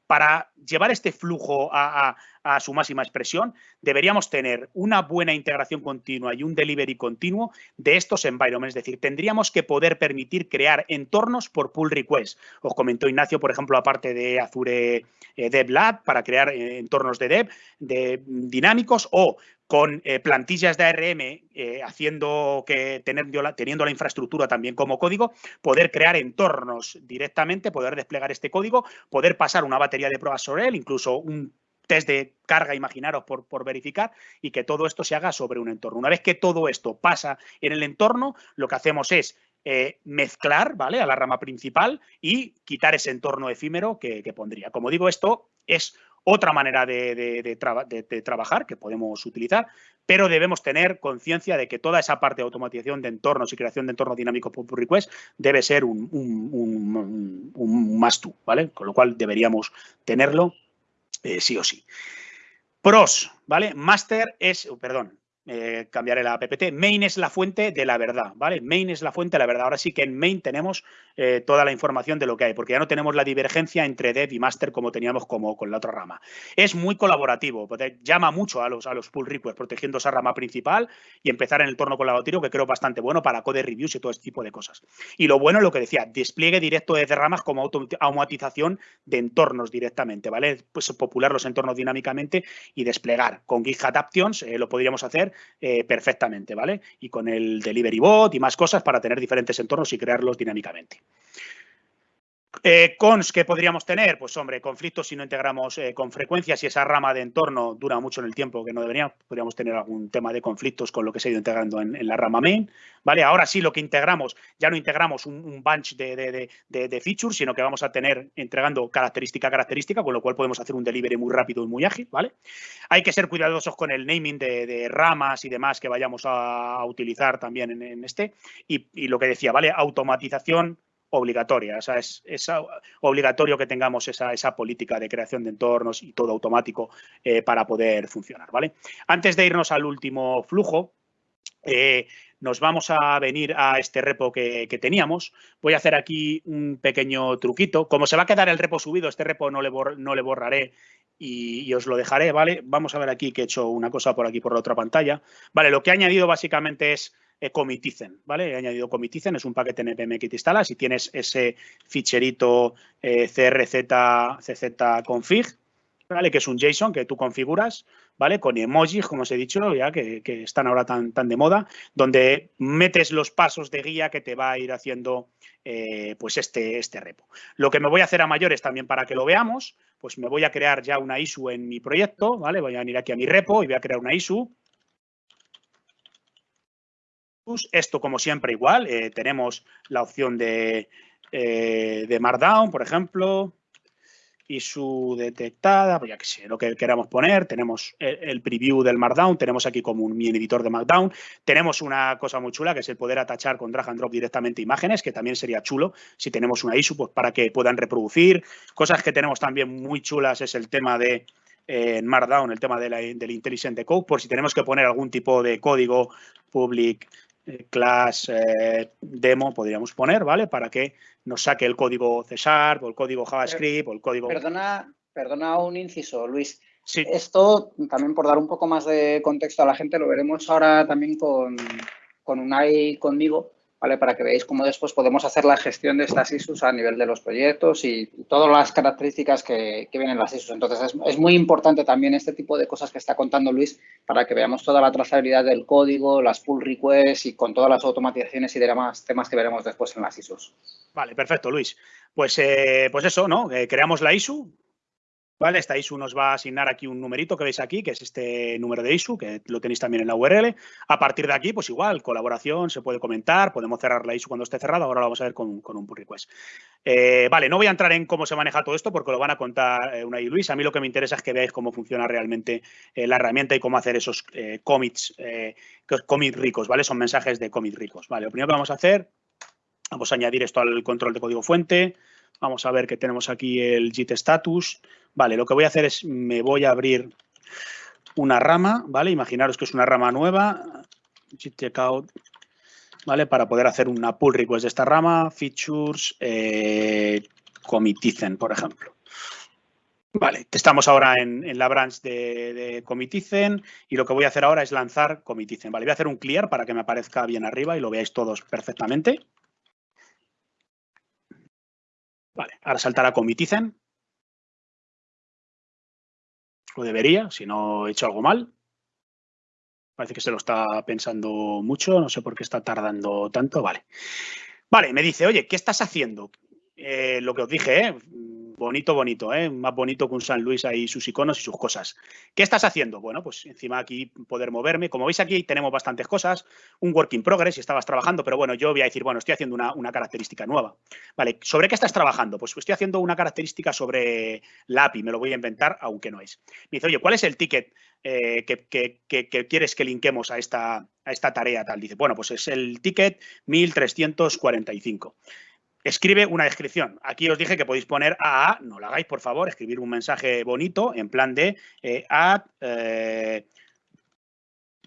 para llevar este flujo a, su máxima expresión, deberíamos tener una buena integración continua y un delivery continuo de estos environments. Es decir, tendríamos que poder permitir crear entornos por pull request. Os comentó Ignacio, por ejemplo, aparte de Azure eh, Dev Lab para crear eh, entornos de dev de, dinámicos o con eh, plantillas de ARM eh, haciendo que teniendo la infraestructura también como código, poder crear entornos directamente, poder desplegar este código, poder pasar una batería de pruebas sobre él, incluso un test de carga, imaginaros, por, por, verificar, y que todo esto se haga sobre un entorno. Una vez que todo esto pasa en el entorno, lo que hacemos es eh, mezclar ¿vale? a la rama principal y quitar ese entorno efímero que, que pondría. Como digo, esto es otra manera de, trabajar que podemos utilizar, pero debemos tener conciencia de que toda esa parte de automatización de entornos y creación de entornos dinámicos por pull request debe ser un, un, must do, ¿vale? Con lo cual deberíamos tenerlo eh, sí o sí. Pros, ¿vale? Master es, perdón, eh, cambiaré la PPT. Main es la fuente de la verdad, ¿vale? Main es la fuente de la verdad. Ahora sí que en main tenemos eh, toda la información de lo que hay, porque ya no tenemos la divergencia entre dev y master como teníamos como con la otra rama. Es muy colaborativo, llama mucho a los, a los pull requests, protegiendo esa rama principal y empezar en el torno colaborativo, que creo bastante bueno para code reviews y todo este tipo de cosas. Y lo bueno es lo que decía, despliegue directo de ramas como automatización de entornos directamente, ¿vale? Pues popular los entornos dinámicamente y desplegar. Con GitHub Adaptions eh, lo podríamos hacer eh, perfectamente, ¿vale? Y con el Delivery Bot y más cosas para tener diferentes entornos y crearlos dinámicamente. Eh, cons que podríamos tener, pues hombre, conflictos si no integramos eh, con frecuencia, si esa rama de entorno dura mucho en el tiempo que no debería, podríamos tener algún tema de conflictos con lo que se ha ido integrando en, la rama main, ¿vale? Ahora sí lo que integramos, ya no integramos un, bunch de, features, sino que vamos a tener entregando característica a característica, con lo cual podemos hacer un delivery muy rápido y muy ágil, ¿vale? Hay que ser cuidadosos con el naming de, ramas y demás que vayamos a, utilizar también en, este, y, y lo que decía, ¿vale? Automatización obligatoria. O sea, es, obligatorio que tengamos esa, esa, política de creación de entornos y todo automático eh, para poder funcionar. ¿vale? Antes de irnos al último flujo, eh, nos vamos a venir a este repo que, teníamos. Voy a hacer aquí un pequeño truquito. Como se va a quedar el repo subido, este repo no le, no le borraré y, y, os lo dejaré, ¿vale? Vamos a ver aquí que he hecho una cosa por aquí por la otra pantalla. Vale, lo que he añadido básicamente es eh, Comitizen, ¿vale? He añadido Comitizen, es un paquete NPM que te instalas si tienes ese ficherito eh, crz config, ¿vale? Que es un JSON que tú configuras, ¿vale? Con emojis, como os he dicho, ya que, están ahora tan, tan de moda, donde metes los pasos de guía que te va a ir haciendo eh, pues este, este repo. Lo que me voy a hacer a mayores también para que lo veamos, pues me voy a crear ya una ISU en mi proyecto, ¿vale? Voy a venir aquí a mi repo y voy a crear una ISU. Esto, como siempre, igual. Eh, tenemos la opción de, eh, de Markdown, por ejemplo, y su detectada, pues ya que sé, lo que queramos poner. Tenemos el, preview del Markdown, tenemos aquí como un mini editor de Markdown. Tenemos una cosa muy chula que es el poder atachar con drag and drop directamente imágenes, que también sería chulo si tenemos una ISU pues, para que puedan reproducir. Cosas que tenemos también muy chulas es el tema de en Markdown, el tema de la, del Intelligent Code, por si tenemos que poner algún tipo de código public eh, class eh, demo podríamos poner, ¿vale? Para que nos saque el código C o el código JavaScript o el código... Perdona, perdona un inciso, Luis. Sí. Esto, también por dar un poco más de contexto a la gente, lo veremos ahora también con, con Unai conmigo. ¿Vale? Para que veáis cómo después podemos hacer la gestión de estas ISUs a nivel de los proyectos y todas las características que, vienen en las ISUs. Entonces, es, muy importante también este tipo de cosas que está contando Luis para que veamos toda la trazabilidad del código, las pull requests y con todas las automatizaciones y demás temas que veremos después en las ISUs. Vale, perfecto, Luis. Pues, eh, pues eso, ¿no? Eh, creamos la ISU, ¿Vale? Esta ISU nos va a asignar aquí un numerito que veis aquí, que es este número de ISU, que lo tenéis también en la URL. A partir de aquí, pues igual, colaboración, se puede comentar, podemos cerrar la ISU cuando esté cerrada, ahora lo vamos a ver con, un pull request. Eh, vale, no voy a entrar en cómo se maneja todo esto porque lo van a contar eh, una y Luis. A mí lo que me interesa es que veáis cómo funciona realmente eh, la herramienta y cómo hacer esos commits, commit ricos, ¿vale? Son mensajes de commit ricos. Vale, lo primero que vamos a hacer, vamos a añadir esto al control de código fuente. Vamos a ver que tenemos aquí el git status. Vale, lo que voy a hacer es, me voy a abrir una rama, ¿vale? Imaginaros que es una rama nueva, checkout, ¿vale? Para poder hacer una pull request de esta rama, features, eh, comitizen, por ejemplo. Vale, estamos ahora en, la branch de, de, comitizen y lo que voy a hacer ahora es lanzar comitizen. Vale, voy a hacer un clear para que me aparezca bien arriba y lo veáis todos perfectamente. Vale, ahora saltará comitizen. Lo debería, si no he hecho algo mal. Parece que se lo está pensando mucho, no sé por qué está tardando tanto. Vale. Vale, me dice, oye, ¿qué estás haciendo? Eh, lo que os dije, ¿eh? Bonito, bonito, ¿eh? más bonito que un San Luis ahí sus iconos y sus cosas. ¿Qué estás haciendo? Bueno, pues encima aquí poder moverme. Como veis aquí tenemos bastantes cosas, un work in progress si estabas trabajando, pero bueno, yo voy a decir, bueno, estoy haciendo una, característica nueva. Vale, ¿sobre qué estás trabajando? Pues estoy haciendo una característica sobre la API, me lo voy a inventar, aunque no es. Me dice, oye, ¿cuál es el ticket eh, que, que, quieres que linquemos a esta, a esta tarea tal? Dice, bueno, pues es el ticket 1345 escribe una descripción. Aquí os dije que podéis poner AA, no lo hagáis, por favor, escribir un mensaje bonito en plan de eh, add eh,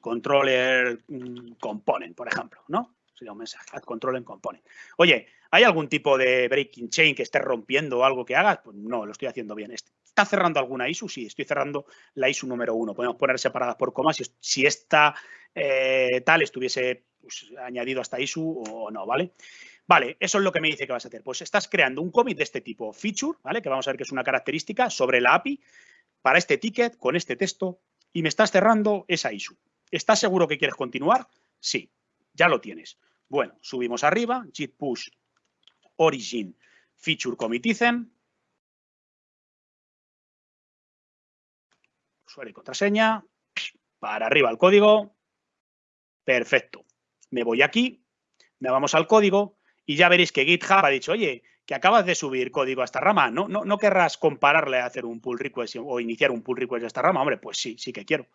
controller mm, component, por ejemplo, ¿no? Sería un mensaje, add controller component. Oye, ¿hay algún tipo de breaking chain que esté rompiendo o algo que hagas? Pues no, lo estoy haciendo bien. ¿Está cerrando alguna ISU? Sí, estoy cerrando la ISU número uno. Podemos poner separadas por comas si, si esta eh, tal estuviese pues, añadido a esta ISU o no. Vale, eso es lo que me dice que vas a hacer. Pues estás creando un commit de este tipo, feature, ¿vale? Que vamos a ver que es una característica sobre la API para este ticket con este texto y me estás cerrando esa issue. ¿Estás seguro que quieres continuar? Sí, ya lo tienes. Bueno, subimos arriba, git push origin feature comitizen. Usuario y contraseña. Para arriba el código. Perfecto. Me voy aquí, me vamos al código y ya veréis que GitHub ha dicho, oye, que acabas de subir código a esta rama, ¿no, no, no querrás compararle a hacer un pull request o iniciar un pull request de esta rama? Hombre, pues sí, sí que quiero.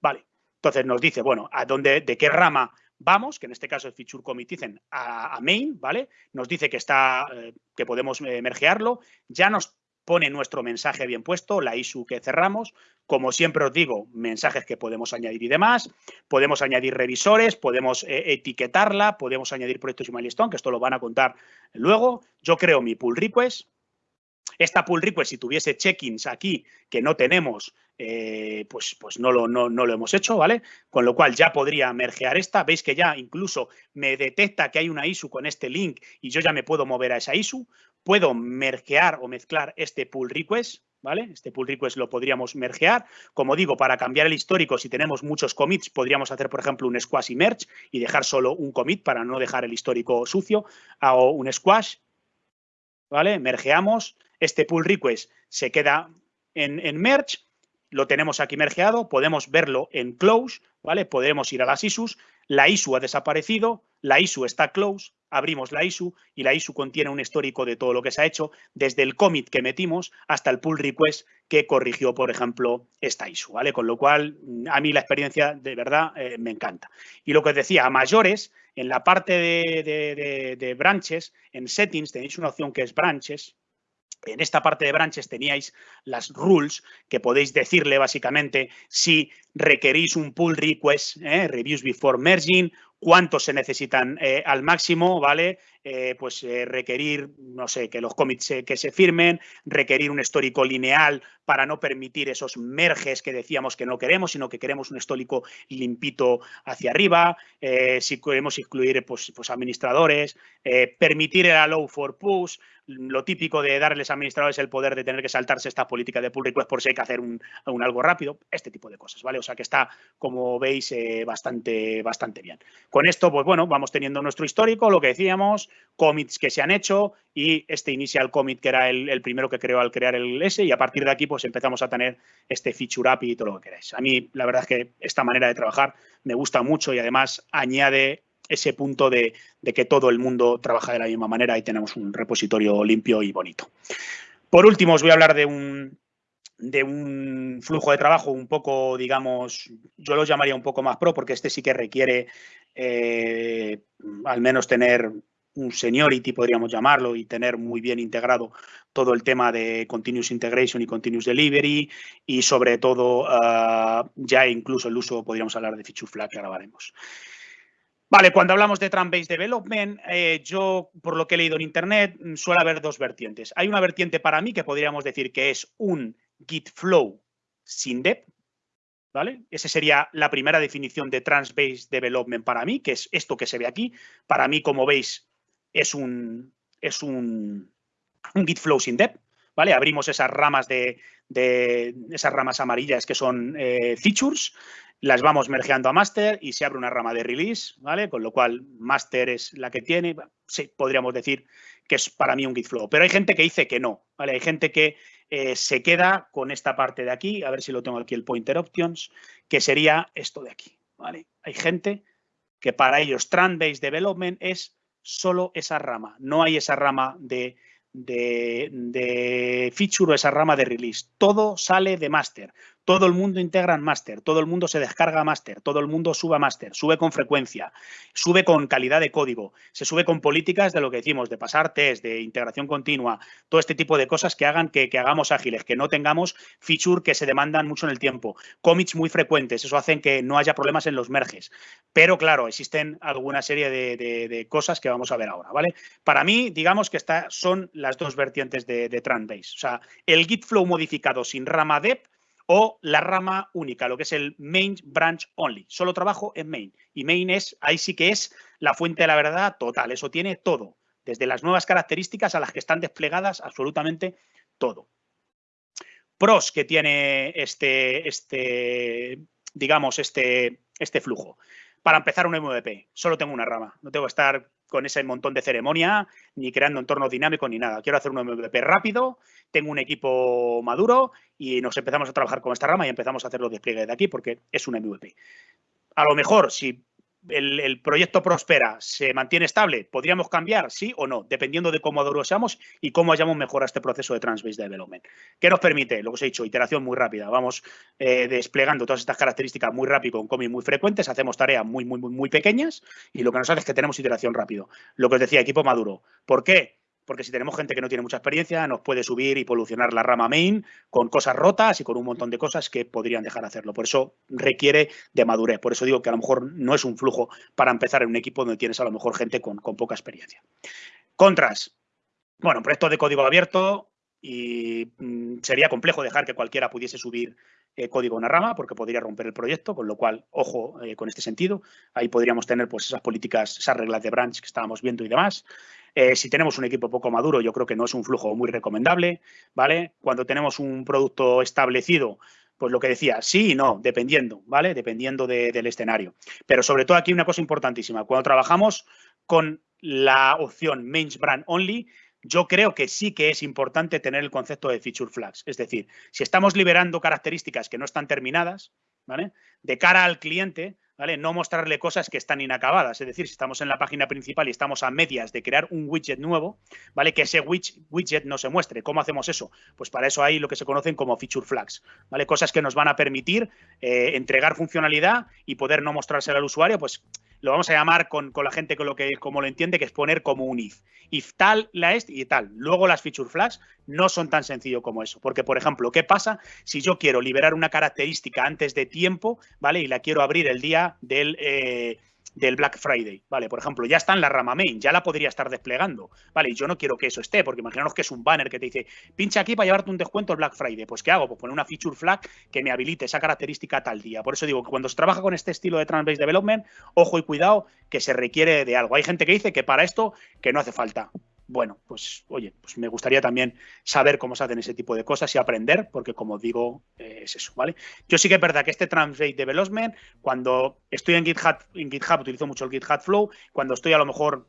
Vale, entonces nos dice, bueno, ¿a dónde, de qué rama vamos? Que en este caso es feature commit dicen a, main, ¿vale? Nos dice que está, eh, que podemos eh, mergearlo. Ya nos pone nuestro mensaje bien puesto, la ISU que cerramos. Como siempre os digo, mensajes que podemos añadir y demás. Podemos añadir revisores, podemos eh, etiquetarla, podemos añadir proyectos y milestone, que esto lo van a contar luego. Yo creo mi pull request. Esta pull request, si tuviese check-ins aquí que no tenemos, eh, pues, pues no, lo, no, no, lo hemos hecho, ¿vale? Con lo cual ya podría mergear esta. Veis que ya incluso me detecta que hay una ISU con este link y yo ya me puedo mover a esa ISU. Puedo mergear o mezclar este pull request, ¿vale? Este pull request lo podríamos mergear. Como digo, para cambiar el histórico, si tenemos muchos commits, podríamos hacer, por ejemplo, un squash y merge y dejar solo un commit para no dejar el histórico sucio. Hago un squash, ¿vale? Mergeamos. Este pull request se queda en, en merge lo tenemos aquí mergeado, podemos verlo en close, ¿vale? Podemos ir a las ISUs, la ISU ha desaparecido, la ISU está close, abrimos la ISU y la ISU contiene un histórico de todo lo que se ha hecho, desde el commit que metimos hasta el pull request que corrigió, por ejemplo, esta ISU, ¿vale? Con lo cual, a mí la experiencia de verdad eh, me encanta. Y lo que os decía, a mayores, en la parte de, de branches, en settings tenéis una opción que es branches, en esta parte de branches teníais las rules que podéis decirle básicamente si requerís un pull request, ¿eh? reviews before merging, cuántos se necesitan eh, al máximo, ¿vale? Eh, pues eh, requerir, no sé, que los commits que se firmen, requerir un histórico lineal para no permitir esos merges que decíamos que no queremos, sino que queremos un histórico limpito hacia arriba, si queremos incluir pues, pues administradores, permitir el allow for push, lo típico de darles a administradores el poder de tener que saltarse esta política de pull request por si hay que hacer un, algo rápido, este tipo de cosas, ¿vale? O sea que está, como veis, bastante, bastante bien. Con esto, pues bueno, vamos teniendo nuestro histórico, lo que decíamos, commits que se han hecho y este initial commit que era el, primero que creó al crear el S y a partir de aquí pues empezamos a tener este feature API y todo lo que queráis. A mí la verdad es que esta manera de trabajar me gusta mucho y además añade ese punto de, que todo el mundo trabaja de la misma manera y tenemos un repositorio limpio y bonito. Por último, os voy a hablar de un, de un flujo de trabajo un poco, digamos, yo lo llamaría un poco más pro, porque este sí que requiere eh, al menos tener un seniority, podríamos llamarlo, y tener muy bien integrado todo el tema de continuous integration y continuous delivery y sobre todo ah, ya incluso el uso, podríamos hablar de feature flag que ahora veremos. Vale, cuando hablamos de Trunk-Based Development, eh, yo, por lo que he leído en Internet, suele haber dos vertientes. Hay una vertiente para mí que podríamos decir que es un Git Flow sin dep, ¿vale? Esa sería la primera definición de Trans-Based Development para mí, que es esto que se ve aquí. Para mí, como veis, es un, es un, Git Flow sin dep, ¿vale? Abrimos esas ramas de, esas ramas amarillas que son eh, features, las vamos mergeando a master y se abre una rama de release, ¿vale? Con lo cual master es la que tiene, podríamos decir que es para mí un Git Flow, pero hay gente que dice que no, ¿vale? Hay gente que eh, se queda con esta parte de aquí, a ver si lo tengo aquí el pointer options, que sería esto de aquí, ¿vale? Hay gente que para ellos Trend-Based Development es solo esa rama, no hay esa rama de de, feature o esa rama de release. Todo sale de master. Todo el mundo integra en master, todo el mundo se descarga master, todo el mundo sube a master, sube con frecuencia, sube con calidad de código, se sube con políticas de lo que decimos, de pasar test, de integración continua, todo este tipo de cosas que hagan que, hagamos ágiles, que no tengamos feature que se demandan mucho en el tiempo, commits muy frecuentes, eso hace que no haya problemas en los merges. Pero claro, existen alguna serie de, cosas que vamos a ver ahora, ¿vale? Para mí, digamos que estas son las dos vertientes de, de O sea, el Git Flow modificado sin rama dep o la rama única, lo que es el main branch only. Solo trabajo en main. Y main es, ahí sí que es la fuente de la verdad total. Eso tiene todo. Desde las nuevas características a las que están desplegadas, absolutamente todo. Pros que tiene este, este digamos, este, este flujo. Para empezar un MVP, solo tengo una rama. No tengo que estar con ese montón de ceremonia, ni creando entornos dinámicos, ni nada. Quiero hacer un MVP rápido, tengo un equipo maduro y nos empezamos a trabajar con esta rama y empezamos a hacer los despliegues de aquí porque es un MVP. A lo mejor, si el, proyecto prospera, se mantiene estable, ¿podríamos cambiar? Sí o no, dependiendo de cómo maduro seamos y cómo hayamos mejorado este proceso de Transbase Development. ¿Qué nos permite? Lo que os he dicho, iteración muy rápida. Vamos eh, desplegando todas estas características muy rápido, con commits muy frecuentes, hacemos tareas muy, muy, muy, muy pequeñas y lo que nos hace es que tenemos iteración rápido. Lo que os decía, equipo maduro. ¿Por qué? Porque si tenemos gente que no tiene mucha experiencia, nos puede subir y polucionar la rama main con cosas rotas y con un montón de cosas que podrían dejar hacerlo. Por eso requiere de madurez. Por eso digo que a lo mejor no es un flujo para empezar en un equipo donde tienes a lo mejor gente con, poca experiencia. Contras. Bueno, proyecto de código abierto y mm, sería complejo dejar que cualquiera pudiese subir eh, código a una rama porque podría romper el proyecto, con lo cual, ojo eh, con este sentido. Ahí podríamos tener pues esas políticas, esas reglas de branch que estábamos viendo y demás. Eh, si tenemos un equipo poco maduro, yo creo que no es un flujo muy recomendable, ¿vale? Cuando tenemos un producto establecido, pues lo que decía, sí y no, dependiendo, ¿vale? Dependiendo del escenario. Pero sobre todo aquí una cosa importantísima, cuando trabajamos con la opción Main Brand Only, yo creo que sí que es importante tener el concepto de feature flags. Es decir, si estamos liberando características que no están terminadas, ¿vale? De cara al cliente, ¿vale? No mostrarle cosas que están inacabadas. Es decir, si estamos en la página principal y estamos a medias de crear un widget nuevo, ¿vale? Que ese widget no se muestre. ¿Cómo hacemos eso? Pues para eso hay lo que se conocen como feature flags, ¿vale? Cosas que nos van a permitir eh, entregar funcionalidad y poder no mostrársela al usuario, pues lo vamos a llamar con, la gente con lo que, como lo entiende, que es poner como un if. If tal, la est y tal. Luego las feature flags no son tan sencillo como eso. Porque, por ejemplo, ¿qué pasa si yo quiero liberar una característica antes de tiempo, ¿vale? Y la quiero abrir el día del... Eh, del Black Friday, ¿vale? Por ejemplo, ya está en la rama main, ya la podría estar desplegando, ¿vale? Y yo no quiero que eso esté, porque imaginaos que es un banner que te dice, pincha aquí para llevarte un descuento el Black Friday. Pues, ¿qué hago? Pues poner una feature flag que me habilite esa característica tal día. Por eso digo que cuando se trabaja con este estilo de Trans-Based Development, ojo y cuidado que se requiere de algo. Hay gente que dice que para esto que no hace falta bueno, pues oye, pues me gustaría también saber cómo se hacen ese tipo de cosas y aprender, porque como digo, eh, es eso, ¿vale? Yo sí que es verdad que este Translate Development, cuando estoy en GitHub, en GitHub utilizo mucho el GitHub Flow, cuando estoy a lo mejor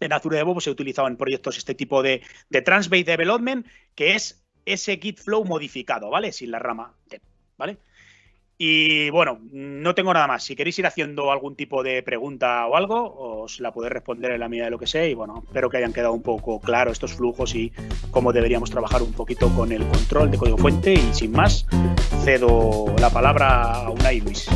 en Azure DevOps he utilizado en proyectos este tipo de, de Development, que es ese Git Flow modificado, ¿vale? Sin la rama, ¿vale? Y bueno, no tengo nada más. Si queréis ir haciendo algún tipo de pregunta o algo, os la podéis responder en la medida de lo que sé. Y bueno, espero que hayan quedado un poco claro estos flujos y cómo deberíamos trabajar un poquito con el control de código fuente. Y sin más, cedo la palabra a Unai Luis.